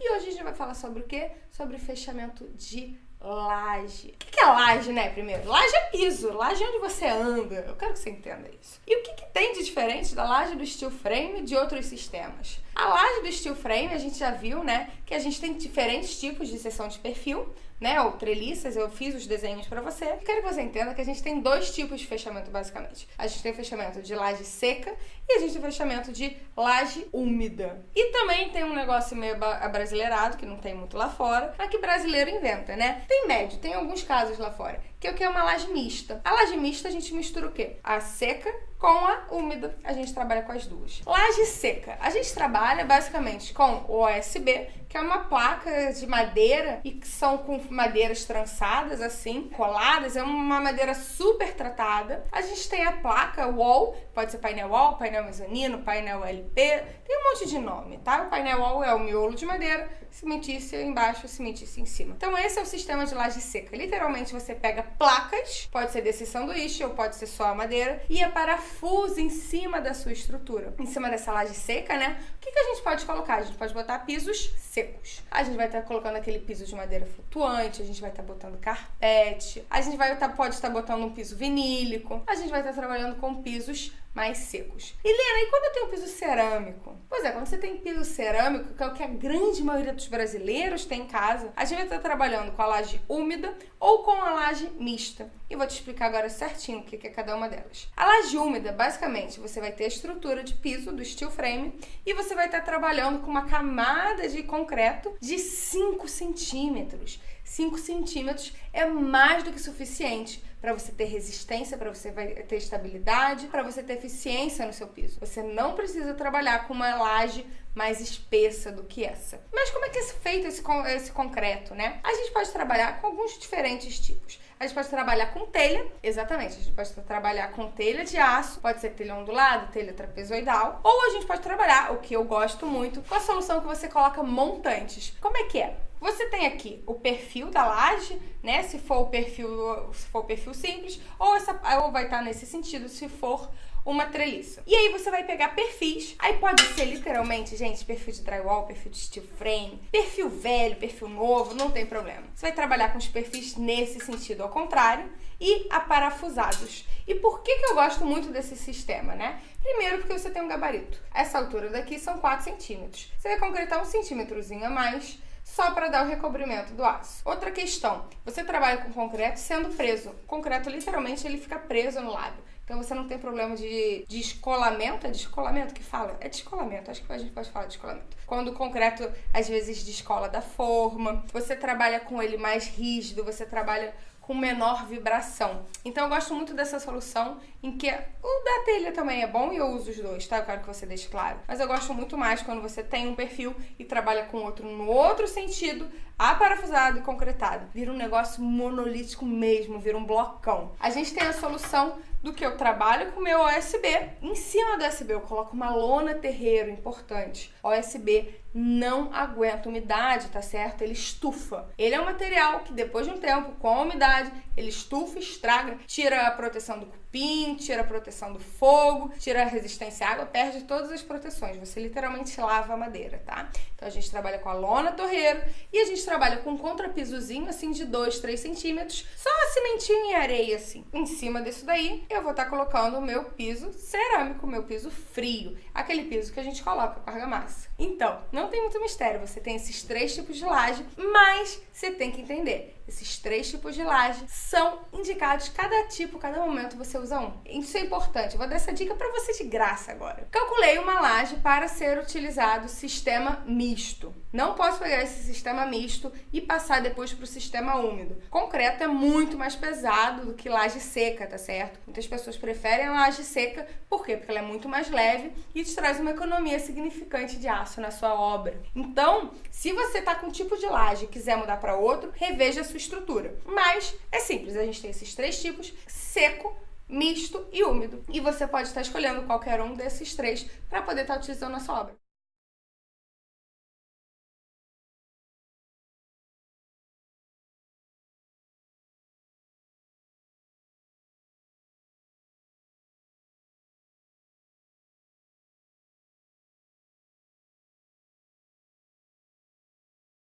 E hoje a gente vai falar sobre o quê? Sobre fechamento de laje. O que é laje, né, primeiro? Laje é piso, laje é onde você anda. Eu quero que você entenda isso. E o que, que tem de diferente da laje do steel frame de outros sistemas? A laje do steel frame, a gente já viu, né, que a gente tem diferentes tipos de seção de perfil, né, ou treliças, eu fiz os desenhos para você. Eu quero que você entenda que a gente tem dois tipos de fechamento, basicamente. A gente tem fechamento de laje seca e a gente tem fechamento de laje úmida. E também tem um negócio meio abrasileirado, que não tem muito lá fora, mas que brasileiro inventa, né? Tem médio, tem alguns casos lá fora, que o que é uma laje mista. A laje mista a gente mistura o quê? A seca com a úmida. A gente trabalha com as duas. Laje seca. A gente trabalha basicamente com o OSB, que é uma placa de madeira e que são com madeiras trançadas assim, coladas, é uma madeira super tratada. A gente tem a placa wall, pode ser painel wall, painel mezanino, painel LP, tem um monte de nome, tá? O painel wall é o miolo de madeira, cimentícia embaixo, cimentícia em cima. Então esse é o sistema de laje seca. Literalmente você pega placas, pode ser desse sanduíche ou pode ser só a madeira, e é parafuso em cima da sua estrutura. Em cima dessa laje seca, né? O que, que a gente pode colocar? A gente pode botar pisos secos. A gente vai estar tá colocando aquele piso de madeira flutuante, a gente vai estar tá botando carpete, a gente vai tá, pode estar tá botando um piso vinílico, a gente vai estar tá trabalhando com pisos mais secos. E Lena, e quando eu tenho piso cerâmico? Pois é, quando você tem piso cerâmico, que é o que a grande maioria dos brasileiros tem em casa, a gente vai estar trabalhando com a laje úmida ou com a laje mista. E vou te explicar agora certinho o que é cada uma delas. A laje úmida, basicamente, você vai ter a estrutura de piso do steel frame e você vai estar trabalhando com uma camada de concreto de 5 centímetros. 5 centímetros é mais do que suficiente para você ter resistência, para você ter estabilidade, para você ter eficiência no seu piso. Você não precisa trabalhar com uma laje mais espessa do que essa. Mas como é que é feito esse, esse concreto, né? A gente pode trabalhar com alguns diferentes tipos. A gente pode trabalhar com telha, exatamente, a gente pode trabalhar com telha de aço, pode ser telha ondulada, telha trapezoidal, ou a gente pode trabalhar, o que eu gosto muito, com a solução que você coloca montantes. Como é que é? Você tem aqui o perfil da laje, né? Se for o perfil, se for o perfil simples, ou, essa, ou vai estar nesse sentido se for uma treliça. E aí você vai pegar perfis, aí pode ser literalmente, gente, perfil de drywall, perfil de steel frame, perfil velho, perfil novo, não tem problema. Você vai trabalhar com os perfis nesse sentido, ao contrário, e aparafusados. E por que, que eu gosto muito desse sistema, né? Primeiro porque você tem um gabarito. Essa altura daqui são 4 centímetros. Você vai concretar um centímetrozinho a mais, só para dar o recobrimento do aço. Outra questão, você trabalha com concreto sendo preso. O concreto, literalmente, ele fica preso no lábio. Então você não tem problema de descolamento. É descolamento que fala? É descolamento, acho que a gente pode falar de descolamento. Quando o concreto às vezes descola da forma, você trabalha com ele mais rígido, você trabalha com menor vibração. Então eu gosto muito dessa solução em que o da telha também é bom e eu uso os dois, tá? Eu quero que você deixe claro. Mas eu gosto muito mais quando você tem um perfil e trabalha com outro no outro sentido, aparafusado e concretado. Vira um negócio monolítico mesmo, vira um blocão. A gente tem a solução do que eu trabalho com o meu OSB. Em cima do OSB eu coloco uma lona terreiro, importante. OSB não aguenta umidade, tá certo? Ele estufa. Ele é um material que depois de um tempo, com a umidade, ele estufa, estraga, tira a proteção do cupim, tira a proteção do fogo, tira a resistência à água, perde todas as proteções. Você literalmente lava a madeira, tá? Então a gente trabalha com a lona torreiro e a gente trabalha com um contrapisozinho assim de 2, 3 centímetros, só cimentinho e areia assim. Em cima disso daí, eu vou estar tá colocando o meu piso cerâmico, meu piso frio, aquele piso que a gente coloca com argamassa. Então, não tem muito mistério, você tem esses três tipos de laje, mas você tem que entender, esses três tipos de laje são indicados, cada tipo, cada momento você um. Isso é importante, eu vou dar essa dica para você de graça agora. Calculei uma laje para ser utilizado sistema misto. Não posso pegar esse sistema misto e passar depois para o sistema úmido. Concreto é muito mais pesado do que laje seca, tá certo? Muitas pessoas preferem a laje seca, por quê? Porque ela é muito mais leve e te traz uma economia significante de aço na sua obra. Então, se você tá com um tipo de laje e quiser mudar para outro, reveja a sua estrutura. Mas é simples, a gente tem esses três tipos: seco, misto e úmido. E você pode estar escolhendo qualquer um desses três para poder estar utilizando na sua obra.